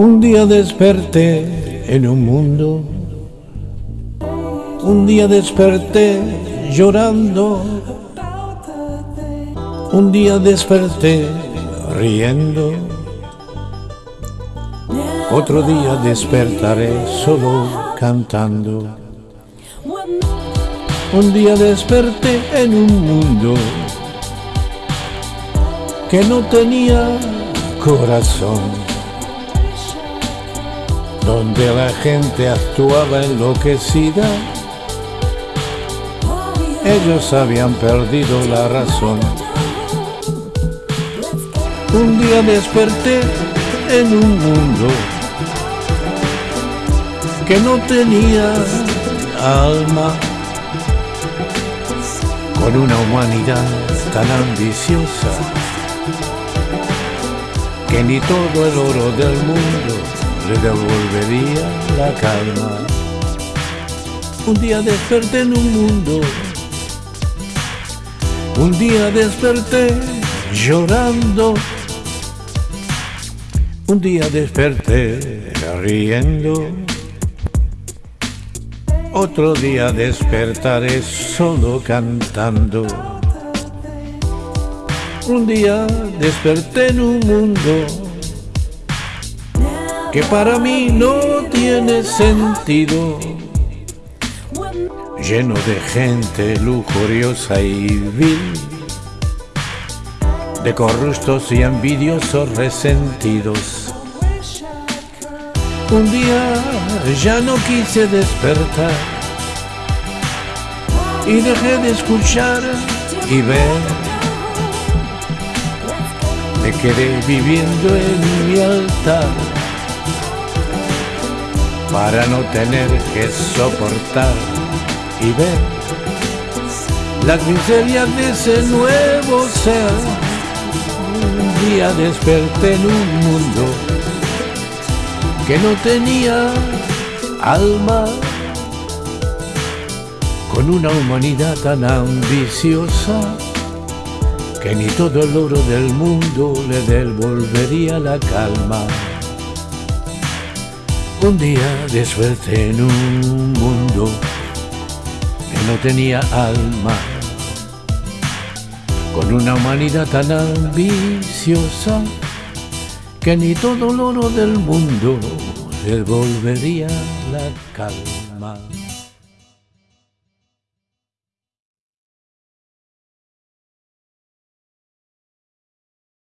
Un día desperté en un mundo, un día desperté llorando, un día desperté riendo, otro día despertaré solo cantando. Un día desperté en un mundo que no tenía corazón, donde la gente actuaba enloquecida. Ellos habían perdido la razón. Un día desperté en un mundo que no tenía alma, con una humanidad tan ambiciosa que ni todo el oro del mundo devolvería la calma. Un día desperté en un mundo, un día desperté llorando, un día desperté riendo, otro día despertaré solo cantando. Un día desperté en un mundo que para mí no tiene sentido, lleno de gente lujuriosa y vil, de corruptos y envidiosos resentidos. Un día ya no quise despertar y dejé de escuchar y ver. Me quedé viviendo en mi altar para no tener que soportar y ver las miserias de ese nuevo ser. Un día desperté en un mundo que no tenía alma, con una humanidad tan ambiciosa que ni todo el oro del mundo le devolvería la calma. Un día de suerte en un mundo que no tenía alma, con una humanidad tan ambiciosa que ni todo el oro del mundo devolvería la calma.